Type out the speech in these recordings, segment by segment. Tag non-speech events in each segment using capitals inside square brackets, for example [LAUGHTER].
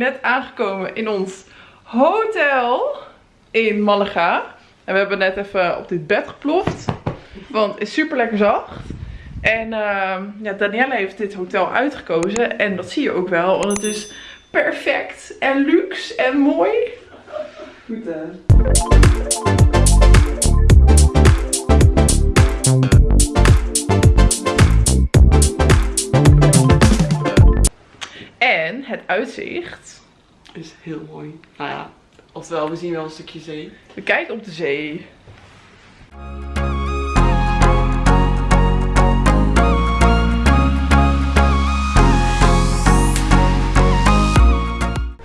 net aangekomen in ons hotel in Malaga. En we hebben net even op dit bed geploft. Want het is super lekker zacht. En uh, ja, Danielle heeft dit hotel uitgekozen. En dat zie je ook wel. Want het is perfect en luxe en mooi. Goed hè. Het uitzicht. Is heel mooi. Nou ja, oftewel, we zien wel een stukje zee. We kijken op de zee.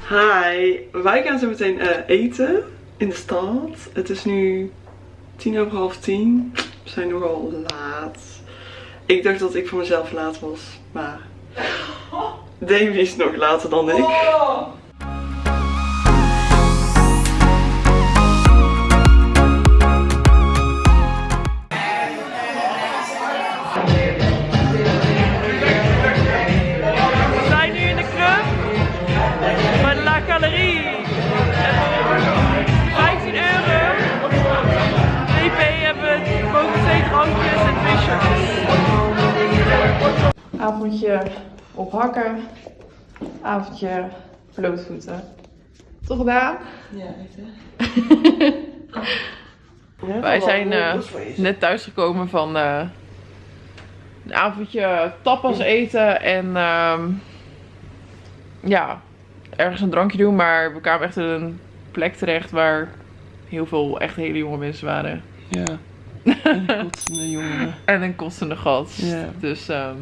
Hi, wij gaan zo meteen eh, eten in de stad. Het is nu tien over half tien. We zijn nogal laat. Ik dacht dat ik voor mezelf laat was, maar Davy is nog later dan ik. We zijn nu in de club van La Galerie. En voor 15 euro DP hebben we twee drankjes en twee shots. Avondje op hakken. Avondje blootvoeten. Toch gedaan? Ja, echt hè? [LAUGHS] Wij zijn eh, net thuisgekomen van eh, een avondje tapas eten en ehm, ja, ergens een drankje doen. Maar we kwamen echt in een plek terecht waar heel veel echt hele jonge mensen waren. Ja. [LAUGHS] Een kotsende jongen. En een kostende gast. Ja. Dus, ehm,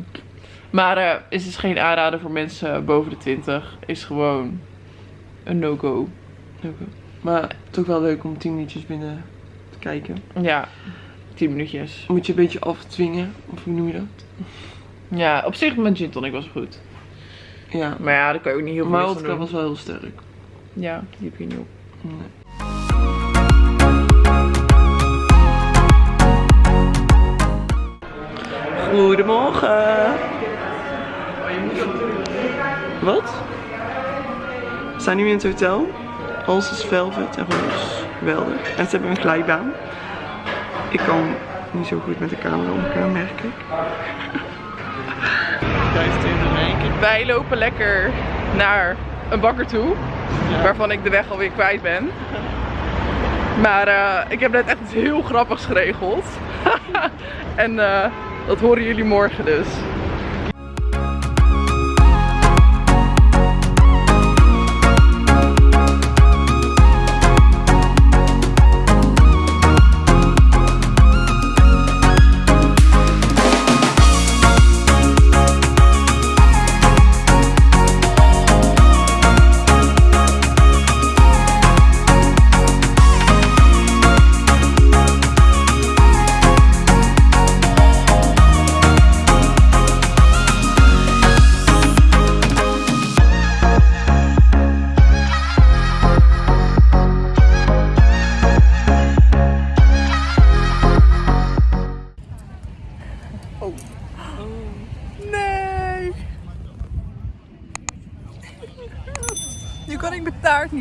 maar eh is dus geen aanrader voor mensen boven de 20. Is gewoon een no-go. Maar toch wel leuk om 10 minuutjes binnen te kijken. Ja, 10 minuutjes. Moet je een beetje afdwingen, of hoe noem je dat? Ja, op zich met gin tonic was goed. Ja. Maar ja, daar kan je ook niet heel veel Maar vodka was wel heel sterk. Ja, die heb je niet op. Nee. Goedemorgen. Wat? We zijn nu in het hotel. Alles is velvet en roze. Geweldig. En ze hebben een glijbaan. Ik kan niet zo goed met de camera omgaan, merk ik. [LAUGHS] Wij lopen lekker naar een bakker toe. Waarvan ik de weg alweer kwijt ben. Maar eh, ik heb net echt iets heel grappigs geregeld. [LAUGHS] en eh, dat horen jullie morgen dus.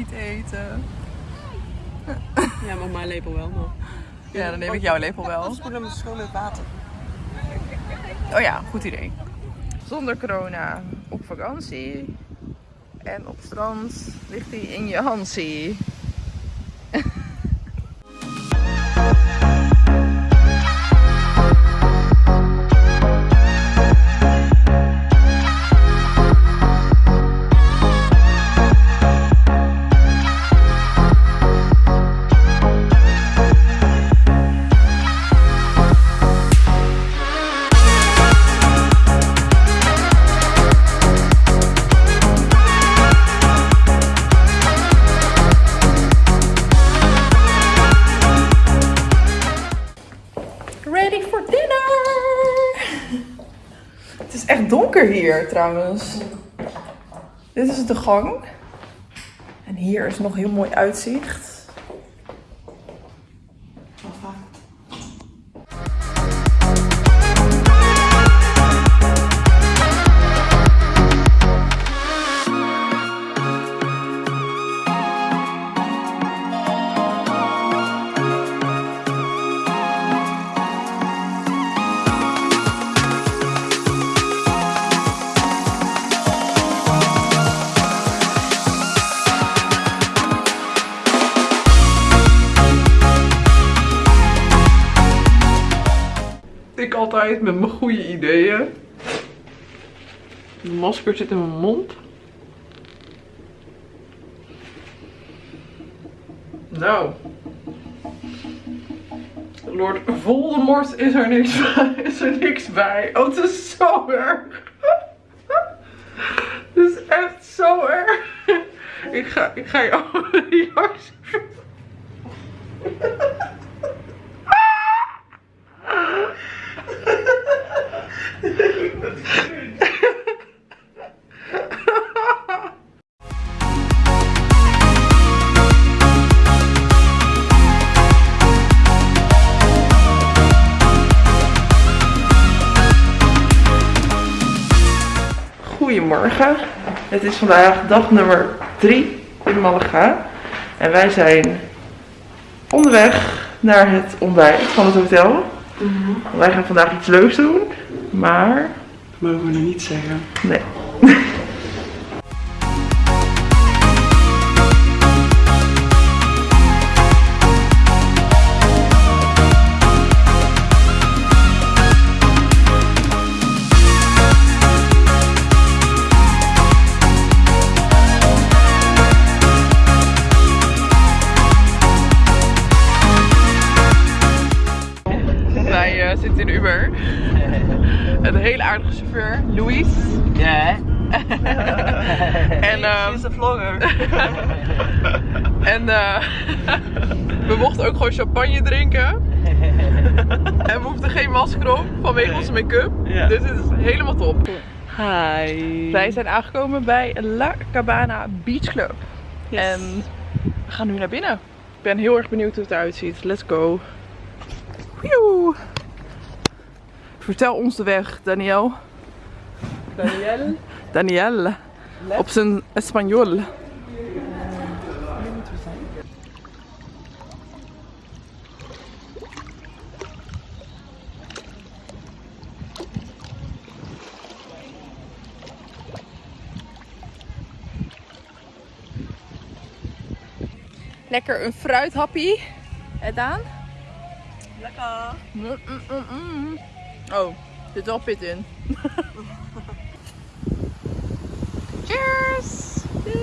Niet eten. Ja, maar mijn lepel wel nog. Ja, dan neem ik jouw lepel wel. Spoelen met schoon met water. Oh ja, goed idee. Zonder corona op vakantie. En op strand ligt hij in je hansie. Hier trouwens. Dit is de gang. En hier is nog heel mooi uitzicht. Masker zit in mijn mond. Nou. Lord Voldemort is er niks bij. Is er niks bij. Oh, het is zo erg. Het is echt zo erg. Ik ga, ik ga jou [LAUGHS] Goedemorgen. Het is vandaag dag nummer 3 in Malaga. En wij zijn onderweg naar het ontbijt van het hotel. Wij gaan vandaag iets leuks doen. Maar Mogen we nog niet zeggen. nee. In de Uber. [LAUGHS] Een hele aardige chauffeur, Louis. Ja. [LAUGHS] En, ehm, She's a vlogger. [LAUGHS] En eh, we mochten ook gewoon champagne drinken. En we hoefden geen masker op vanwege onze make-up. Ja. Dus het is helemaal top. Hi. Wij zijn aangekomen bij La Cabana Beach Club. En we gaan nu naar binnen. Ik ben heel erg benieuwd hoe het eruit ziet. Let's go. Vertel ons de weg, Daniel. Daniel. Daniel. Op zijn Espanol. Lekker een fruithappie. En Daan? Lekker. Mm, mm, mm, mm. Oh, er zit wel pit in. [LAUGHS] Cheers! [LAUGHS]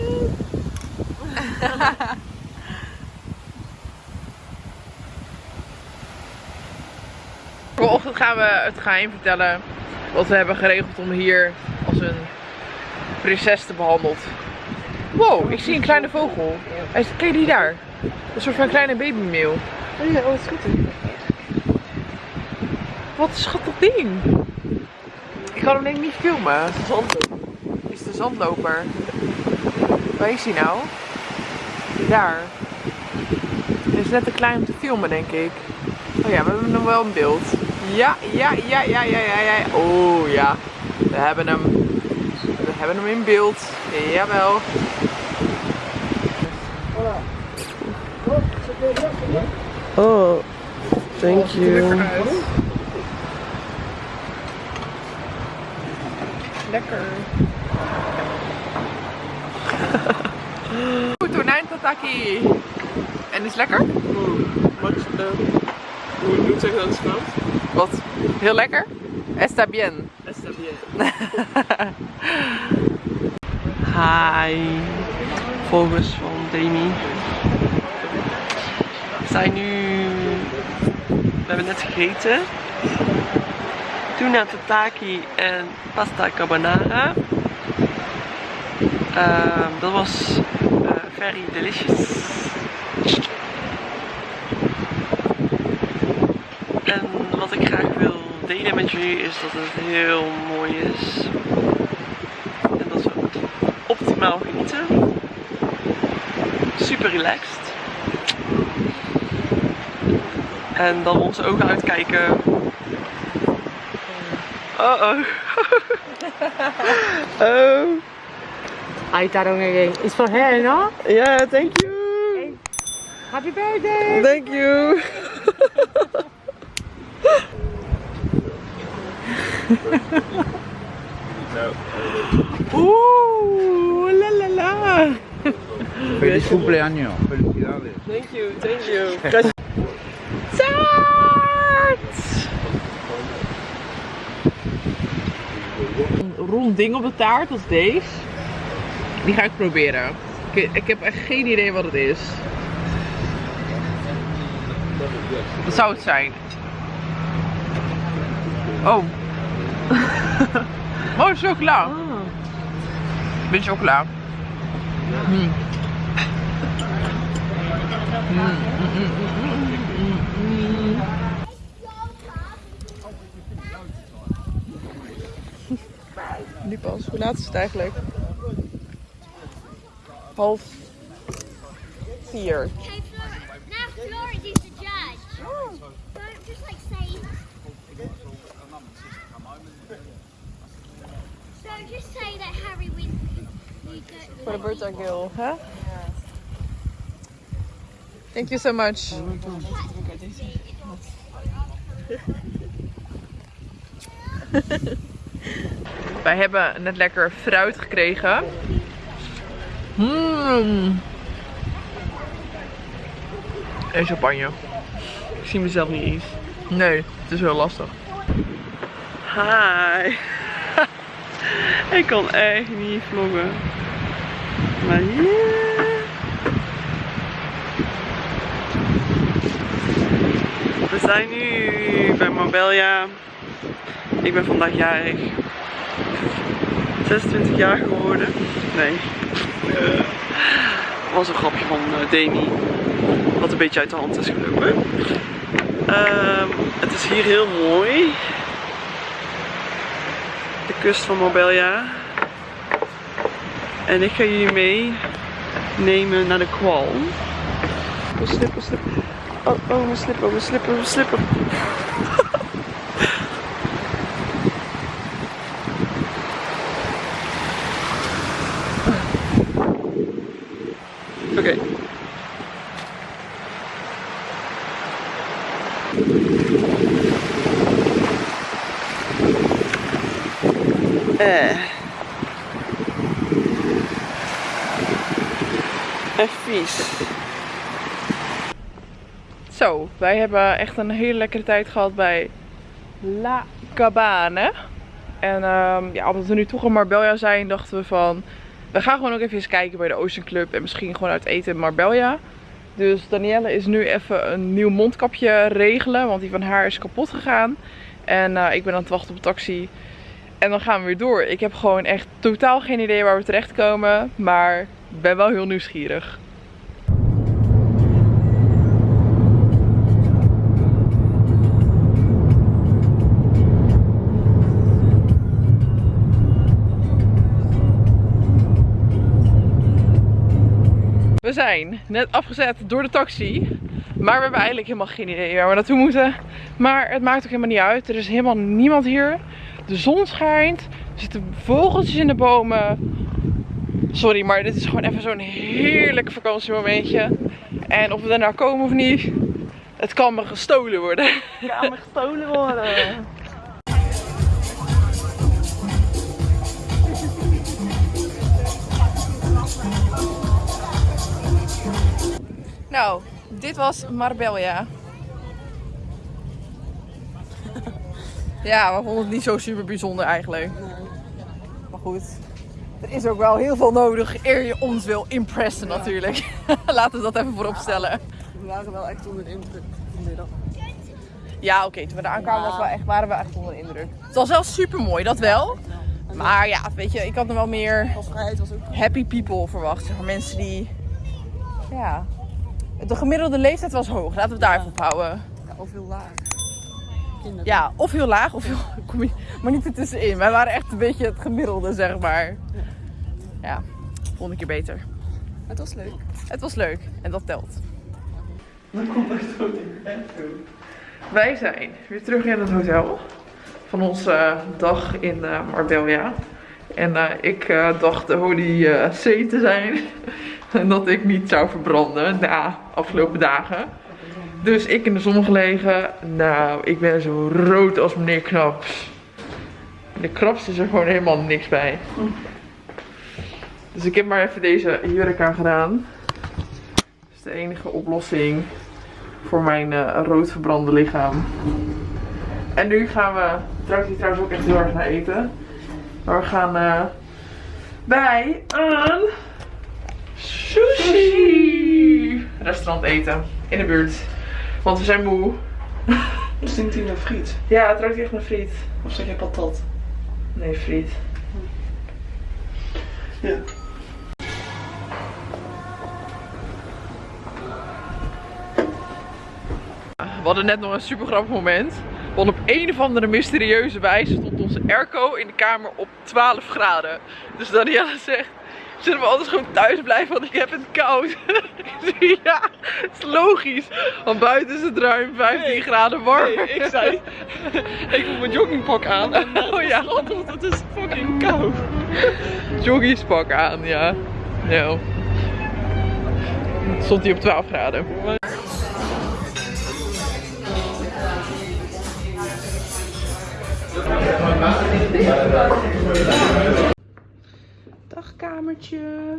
Vanochtend gaan we het geheim vertellen wat we hebben geregeld om hier als een prinses te behandeld. Wow, ik zie een kleine vogel. Kijk die daar. Een soort van kleine babymeel. Oh ja, oh, is goed. Wat een schattig ding. Ik kan hem denk ik niet filmen. Het is zandloop. Is de zandloper. Waar is hij nou? Daar. Hij is net te klein om te filmen, denk ik. Oh ja, we hebben hem wel in beeld. Ja, ja, ja, ja, ja, ja, ja. Oh ja. We hebben hem. We hebben hem in beeld. Jawel. Oh, thank you. Lekker [LAUGHS] tonijn tataki. En is lekker? Wat, uh, hoe moet ik zeggen dat het smaakt? Wat? Heel lekker? Está bien. Está bien. [LAUGHS] Hi. Volgers van Demi. We zijn nu... We hebben net gegeten. Tuna tataki en pasta carbonara. Ehm, dat was eh, very delicious. En wat ik graag wil delen met jullie is dat het heel mooi is. En dat we optimaal genieten. Super relaxed. En dan onze ogen uitkijken. Oh oh. oh. Ahí Tarong again. It's for her, no? Yeah, thank you. Happy birthday! Thank you. [LAUGHS] Oeh, la la la. Feliz cumpleaños, felicidades. Thank you, thank you. Rond ding op de taart, is deze. Die ga ik proberen. Ik, ik heb echt geen idee wat het is. Wat zou het zijn? Oh. [LAUGHS] oh, chocola. Beetje chocola. Mm, Nu pas. Hoe laat is het eigenlijk? Half vier. Okay, Flor- now is the judge. Don't just like say. So just say that Harry wins. For the birthday girl, huh? Thank you so much. [LAUGHS] Wij hebben net lekker fruit gekregen. Mm. En champagne. Ik zie mezelf niet eens. Nee, het is heel lastig. Hi. [LAUGHS] ik kan echt niet vloggen. Maar yeah. We zijn nu bij Marbella. Ik ben vandaag jarig. 26 jaar geworden. Nee. Eh, was een grapje van eh, Demi. Wat een beetje uit de hand is gelopen. Ehm, het is hier heel mooi. De kust van Marbella. En ik ga jullie meenemen naar de kwal. Oh, slipper, slipper. Oh, oh, mijn slipper, mijn slipper, mijn slipper. Oké. Eh. Echt vies. Zo, wij hebben echt een hele lekkere tijd gehad bij La Cabane. En ehm, ja, omdat we nu toch in Marbella zijn, dachten we van... We gaan gewoon ook even eens kijken bij de Ocean Club en misschien gewoon uit eten in Marbella. Dus Danielle is nu even een nieuw mondkapje regelen, want die van haar is kapot gegaan. En eh, ik ben aan het wachten op een taxi. En dan gaan we weer door. Ik heb gewoon echt totaal geen idee waar we terechtkomen, maar ben wel heel nieuwsgierig. We zijn net afgezet door de taxi. Maar we hebben eigenlijk helemaal geen idee waar we naartoe moeten. Maar het maakt ook helemaal niet uit. Er is helemaal niemand hier. De zon schijnt. Er zitten vogeltjes in de bomen. Sorry, maar dit is gewoon even zo'n heerlijk vakantiemomentje. En of we er nou komen of niet, het kan me gestolen worden. Kan me gestolen worden. Nou, dit was Marbella. Ja, we vonden het niet zo super bijzonder eigenlijk. Maar goed, er is ook wel heel veel nodig eer je ons wil impressen natuurlijk. [LAUGHS] Laten we dat even voorop stellen. We waren wel echt onder de indruk vanmiddag. Ja, oké, toen we daar aankwamen was wel echt, waren we echt onder de indruk. Het was wel super mooi, dat wel. Maar ja, weet je, ik had nog wel meer happy people verwacht. Zeg maar mensen die, ja, de gemiddelde leeftijd was hoog. Laten we het daar even op houden. ja, of heel laag. Kinderen. Ja, of heel laag of heel, [LAUGHS] kom je, maar niet ertussenin. Wij waren echt een beetje het gemiddelde, zeg maar. Ja, volgende keer beter. Het was leuk. Het was leuk en dat telt. Dan komt echt zo. Wij zijn weer terug in het hotel van onze eh, dag in eh, Marbella. En eh, ik eh, dacht de Holy eh, C te zijn. En [LAUGHS] dat ik niet zou verbranden na afgelopen dagen. Dus ik in de zon gelegen. Nou, ik ben zo rood als meneer Knaps. De Knaps is er gewoon helemaal niks bij. Dus ik heb maar even deze jurk aan gedaan. Dat is de enige oplossing voor mijn eh, rood verbrande lichaam. En nu gaan we, trouwens, hier trouwens ook echt heel erg naar eten. Maar we gaan eh, bij een sushi restaurant eten. In de buurt. Want we zijn moe. [LAUGHS] Stinkt hij naar friet? Ja, het ruikt echt naar friet. Of zeg je patat? Nee, friet. Ja. We hadden net nog een super grappig moment. Want op een of andere mysterieuze wijze stond onze airco in de kamer op 12 graden. Dus Daniela zegt, zullen we anders gewoon thuis blijven, want ik heb het koud. [LAUGHS] Ja, het is logisch. Want buiten is het ruim 15 graden warm. ik zei, [LAUGHS] ik moet mijn joggingpak aan. En Oh ja, want het is fucking koud. joggingspak aan, ja. ja. Stond hij op 12 graden. Dag kamertje.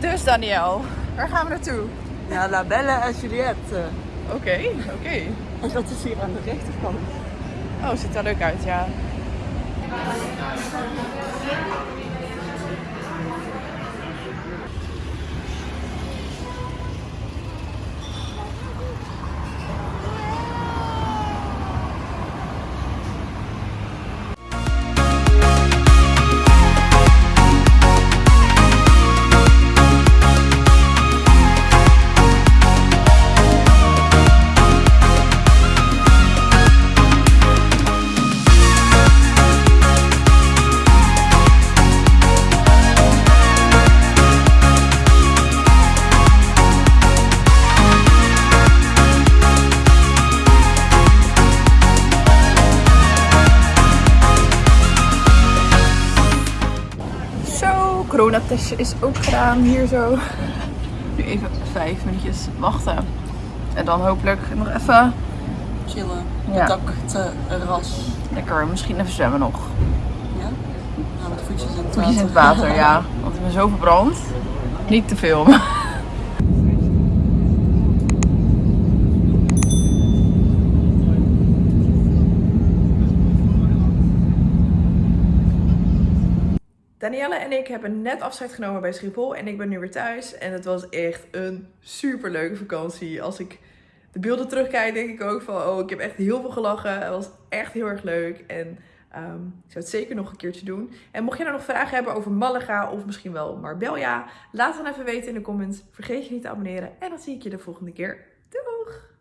Dus Daniel, waar gaan we naartoe? Ja, La Belle en Juliette. Oké, oké. En dat is hier aan de rechterkant. Oh, ziet er leuk uit, ja. Coronatestje is ook gedaan hier zo. Nu even vijf minuutjes wachten. En dan hopelijk nog even Chillen. Ja. Het dak te ras. lekker, misschien even zwemmen nog. Ja? Nou, met voetjes in het Voetjes in het water. water, ja. [LAUGHS] Want ik ben zo verbrand. Niet te filmen. [LAUGHS] Danielle en ik hebben net afscheid genomen bij Schiphol en ik ben nu weer thuis. En het was echt een super leuke vakantie. Als ik de beelden terugkijk, denk ik ook van, oh, ik heb echt heel veel gelachen. Het was echt heel erg leuk en ehm, ik zou het zeker nog een keertje doen. En mocht je nou nog vragen hebben over Malaga of misschien wel Marbella, laat dan even weten in de comments. Vergeet je niet te abonneren en dan zie ik je de volgende keer. Doeg!